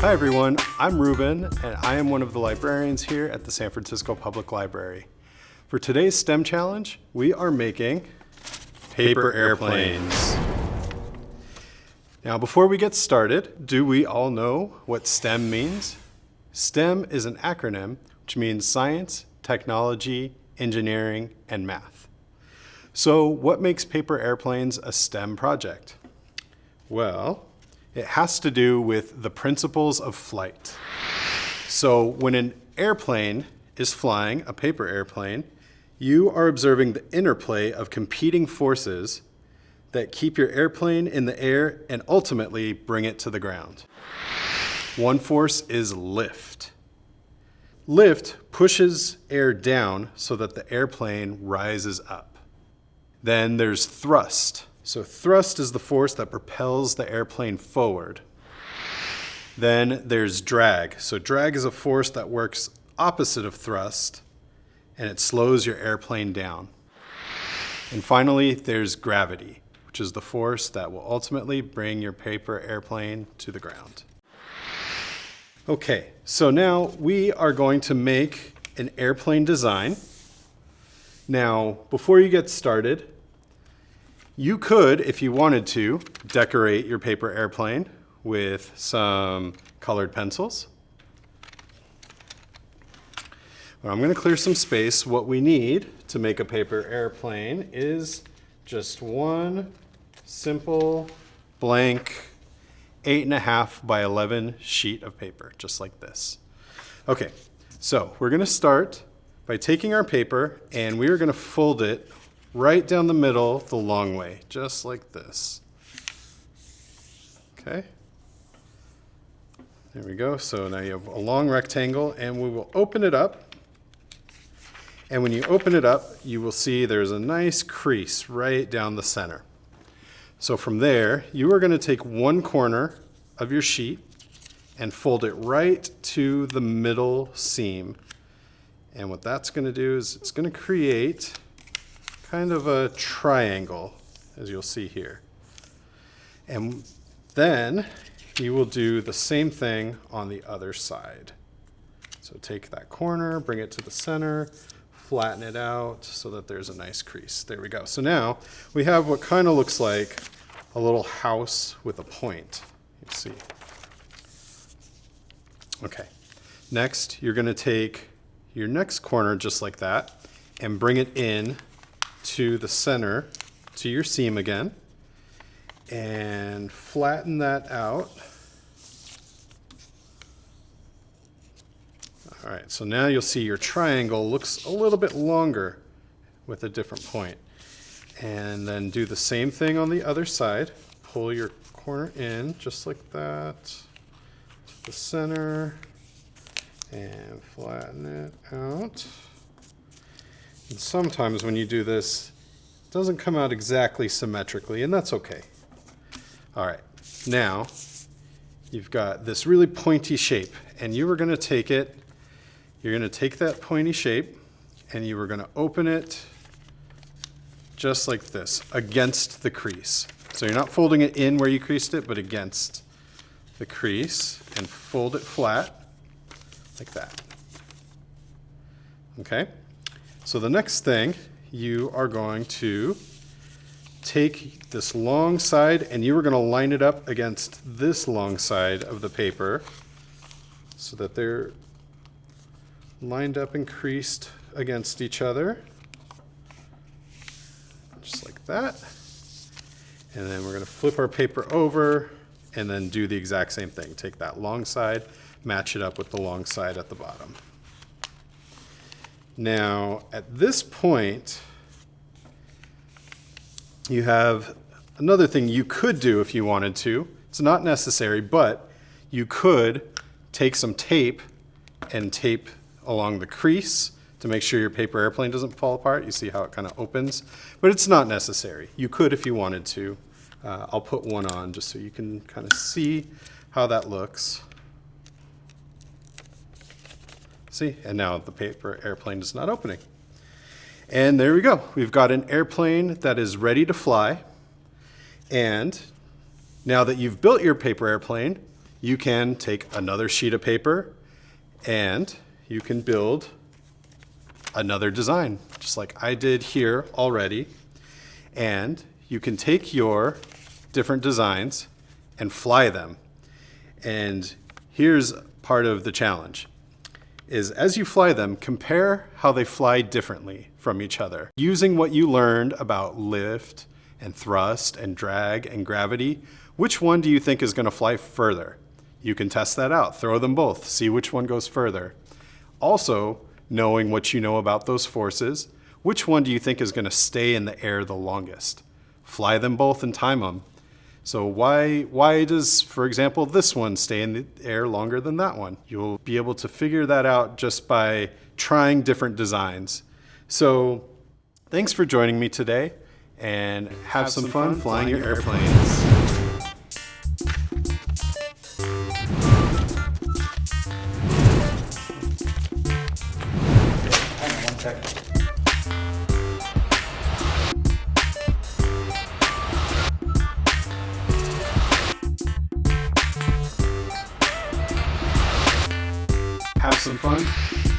Hi everyone, I'm Ruben and I am one of the librarians here at the San Francisco Public Library. For today's STEM challenge, we are making paper airplanes. Now before we get started, do we all know what STEM means? STEM is an acronym which means science, technology, engineering, and math. So what makes paper airplanes a STEM project? Well, it has to do with the principles of flight. So when an airplane is flying, a paper airplane, you are observing the interplay of competing forces that keep your airplane in the air and ultimately bring it to the ground. One force is lift. Lift pushes air down so that the airplane rises up. Then there's thrust. So thrust is the force that propels the airplane forward. Then there's drag. So drag is a force that works opposite of thrust and it slows your airplane down. And finally, there's gravity, which is the force that will ultimately bring your paper airplane to the ground. Okay, so now we are going to make an airplane design. Now, before you get started, you could, if you wanted to, decorate your paper airplane with some colored pencils. But I'm going to clear some space. What we need to make a paper airplane is just one simple blank eight and a half by 11 sheet of paper, just like this. Okay, so we're going to start by taking our paper and we are going to fold it right down the middle the long way, just like this. Okay. There we go. So now you have a long rectangle and we will open it up. And when you open it up, you will see there's a nice crease right down the center. So from there, you are going to take one corner of your sheet and fold it right to the middle seam. And what that's going to do is it's going to create kind of a triangle, as you'll see here. And then you will do the same thing on the other side. So take that corner, bring it to the center, flatten it out so that there's a nice crease. There we go. So now we have what kind of looks like a little house with a point. You see. Okay. Next, you're going to take your next corner just like that and bring it in to the center, to your seam again, and flatten that out. All right, so now you'll see your triangle looks a little bit longer with a different point. And then do the same thing on the other side. Pull your corner in just like that to the center and flatten it out. And sometimes when you do this, it doesn't come out exactly symmetrically, and that's okay. All right, now you've got this really pointy shape, and you are gonna take it, you're gonna take that pointy shape, and you are gonna open it just like this, against the crease. So you're not folding it in where you creased it, but against the crease, and fold it flat, like that. Okay? So the next thing, you are going to take this long side and you are going to line it up against this long side of the paper so that they're lined up and creased against each other. Just like that. And then we're going to flip our paper over and then do the exact same thing. Take that long side, match it up with the long side at the bottom. Now, at this point, you have another thing you could do if you wanted to. It's not necessary, but you could take some tape and tape along the crease to make sure your paper airplane doesn't fall apart. You see how it kind of opens, but it's not necessary. You could if you wanted to. Uh, I'll put one on just so you can kind of see how that looks. See, and now the paper airplane is not opening. And there we go. We've got an airplane that is ready to fly. And now that you've built your paper airplane, you can take another sheet of paper and you can build another design, just like I did here already. And you can take your different designs and fly them. And here's part of the challenge is as you fly them, compare how they fly differently from each other. Using what you learned about lift and thrust and drag and gravity, which one do you think is gonna fly further? You can test that out, throw them both, see which one goes further. Also, knowing what you know about those forces, which one do you think is gonna stay in the air the longest? Fly them both and time them. So why, why does, for example, this one stay in the air longer than that one? You'll be able to figure that out just by trying different designs. So thanks for joining me today and have, have some, some, fun, fun flying, flying your airplanes. airplanes. have some fun.